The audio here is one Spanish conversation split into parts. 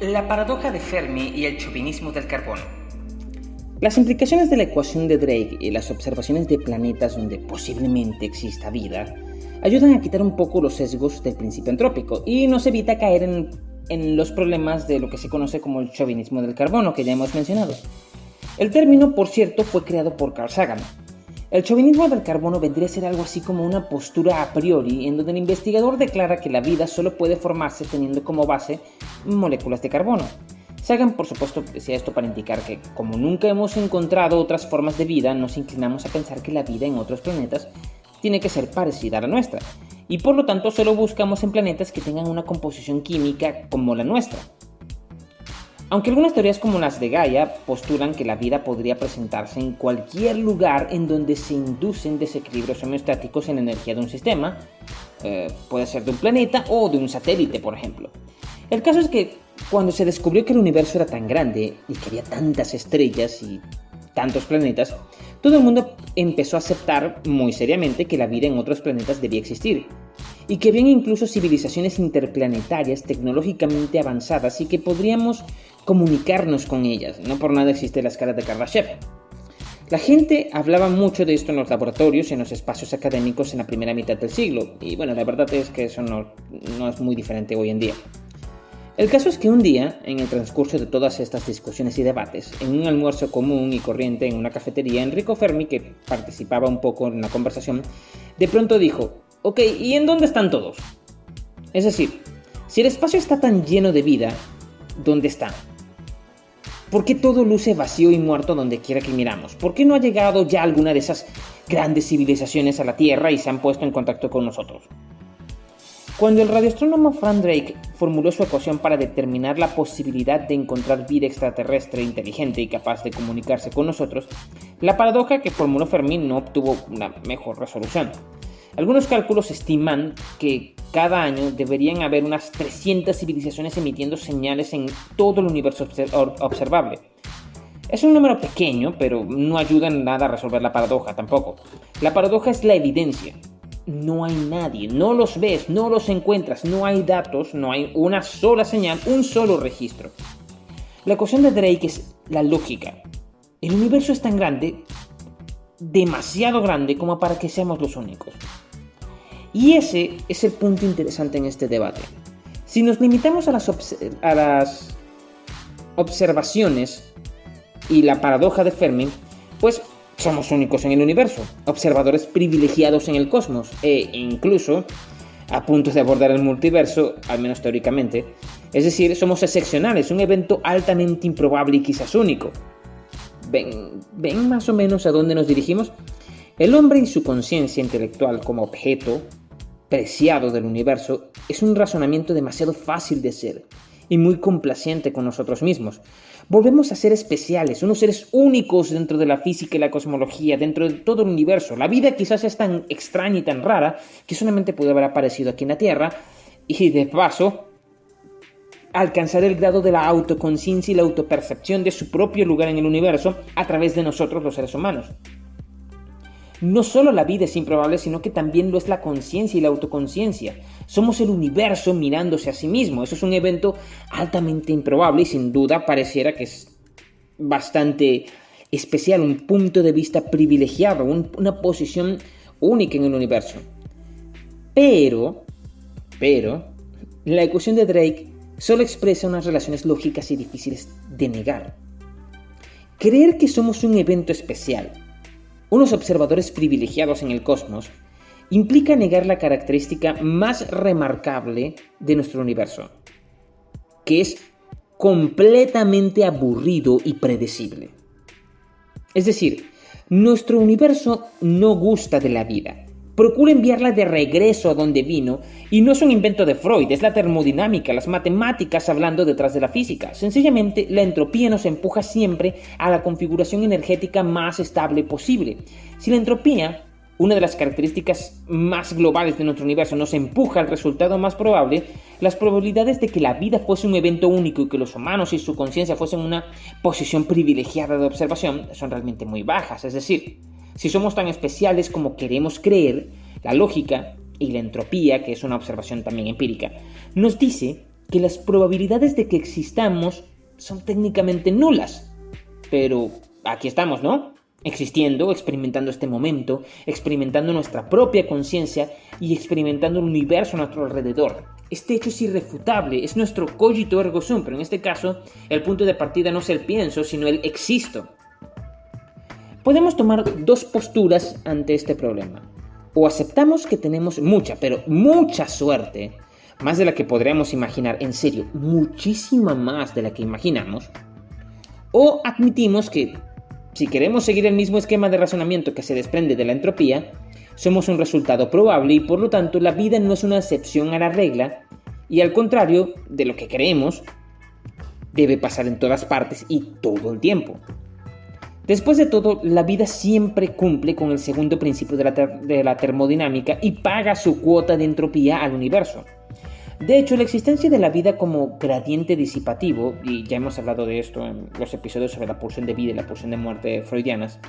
La paradoja de Fermi y el chauvinismo del carbono. Las implicaciones de la ecuación de Drake y las observaciones de planetas donde posiblemente exista vida ayudan a quitar un poco los sesgos del principio antrópico y nos evita caer en, en los problemas de lo que se conoce como el chauvinismo del carbono que ya hemos mencionado. El término, por cierto, fue creado por Carl Sagan, el chauvinismo del carbono vendría a ser algo así como una postura a priori en donde el investigador declara que la vida solo puede formarse teniendo como base moléculas de carbono. Sagan, por supuesto, decía esto para indicar que, como nunca hemos encontrado otras formas de vida, nos inclinamos a pensar que la vida en otros planetas tiene que ser parecida a la nuestra, y por lo tanto solo buscamos en planetas que tengan una composición química como la nuestra. Aunque algunas teorías como las de Gaia postulan que la vida podría presentarse en cualquier lugar en donde se inducen desequilibrios homeostáticos en la energía de un sistema, eh, puede ser de un planeta o de un satélite, por ejemplo. El caso es que cuando se descubrió que el universo era tan grande y que había tantas estrellas y tantos planetas, todo el mundo empezó a aceptar muy seriamente que la vida en otros planetas debía existir, y que habían incluso civilizaciones interplanetarias tecnológicamente avanzadas y que podríamos comunicarnos con ellas. No por nada existe la escala de Kardashev. La gente hablaba mucho de esto en los laboratorios y en los espacios académicos en la primera mitad del siglo, y bueno, la verdad es que eso no, es muy diferente hoy en día. El caso es que un día, en el transcurso de todas estas discusiones y debates, en un almuerzo común y corriente en una cafetería, Enrico Fermi, que participaba un poco en la conversación, de pronto dijo, ok, ¿y en dónde están todos? Es decir, si el espacio está tan lleno de vida, ¿dónde está? ¿Por qué todo luce vacío y muerto donde quiera que miramos? ¿Por qué no ha llegado ya alguna de esas grandes civilizaciones a la Tierra y se han puesto en contacto con nosotros? Cuando el radioastrónomo Frank Drake formuló su ecuación para determinar la posibilidad de encontrar vida extraterrestre inteligente y capaz de comunicarse con nosotros, la paradoja que formuló Fermi no obtuvo una mejor resolución. Algunos cálculos estiman que cada año deberían haber unas 300 civilizaciones emitiendo señales en todo el universo observable. Es un número pequeño, pero no ayuda en nada a resolver la paradoja tampoco. La paradoja es la evidencia. No hay nadie, no los ves, no los encuentras, no hay datos, no hay una sola señal, un solo registro. La ecuación de Drake es la lógica. El universo es tan grande, demasiado grande como para que seamos los únicos. Y ese es el punto interesante en este debate. Si nos limitamos a las, a las observaciones y la paradoja de Fermi, pues somos únicos en el universo, observadores privilegiados en el cosmos e incluso a punto de abordar el multiverso, al menos teóricamente. Es decir, somos excepcionales, un evento altamente improbable y quizás único. ¿Ven, ¿Ven más o menos a dónde nos dirigimos? El hombre y su conciencia intelectual como objeto preciado del universo es un razonamiento demasiado fácil de hacer y muy complaciente con nosotros mismos. Volvemos a ser especiales, unos seres únicos dentro de la física y la cosmología, dentro de todo el universo. La vida quizás es tan extraña y tan rara que solamente puede haber aparecido aquí en la Tierra y de paso alcanzar el grado de la autoconciencia y la autopercepción de su propio lugar en el universo a través de nosotros los seres humanos. No solo la vida es improbable, sino que también lo es la conciencia y la autoconciencia. Somos el universo mirándose a sí mismo. Eso es un evento altamente improbable y sin duda pareciera que es bastante especial, un punto de vista privilegiado, una posición única en el universo. Pero, pero, la ecuación de Drake solo expresa unas relaciones lógicas y difíciles de negar. Creer que somos un evento especial, unos observadores privilegiados en el cosmos, implica negar la característica más remarcable de nuestro universo, que es completamente aburrido y predecible. Es decir, nuestro universo no gusta de la vida, procura enviarla de regreso a donde vino y no es un invento de Freud, es la termodinámica, las matemáticas hablando detrás de la física. Sencillamente, la entropía nos empuja siempre a la configuración energética más estable posible. Si la entropía, una de las características más globales de nuestro universo, nos empuja al resultado más probable, las probabilidades de que la vida fuese un evento único y que los humanos y su conciencia fuesen una posición privilegiada de observación son realmente muy bajas. Es decir, si somos tan especiales como queremos creer, la lógica y la entropía, que es una observación también empírica, nos dice que las probabilidades de que existamos son técnicamente nulas. Pero aquí estamos, ¿no? Existiendo, experimentando este momento, experimentando nuestra propia conciencia y experimentando el universo a nuestro alrededor. Este hecho es irrefutable, es nuestro cogito ergo sum, pero en este caso el punto de partida no es el pienso, sino el existo. Podemos tomar dos posturas ante este problema. O aceptamos que tenemos mucha, pero mucha suerte, más de la que podríamos imaginar, en serio, muchísima más de la que imaginamos, o admitimos que si queremos seguir el mismo esquema de razonamiento que se desprende de la entropía, somos un resultado probable y por lo tanto la vida no es una excepción a la regla y al contrario de lo que creemos, debe pasar en todas partes y todo el tiempo. Después de todo, la vida siempre cumple con el segundo principio de la, termodinámica y paga su cuota de entropía al universo. De hecho, la existencia de la vida como gradiente disipativo, y ya hemos hablado de esto en los episodios sobre la pulsión de vida y la pulsión de muerte freudianas,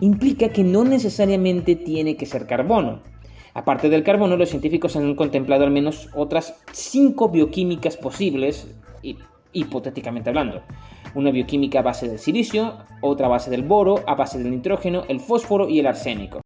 implica que no necesariamente tiene que ser carbono. Aparte del carbono, los científicos han contemplado al menos otras cinco bioquímicas posibles, hipotéticamente hablando. Una bioquímica a base del silicio, otra a base del boro, a base del nitrógeno, el fósforo y el arsénico.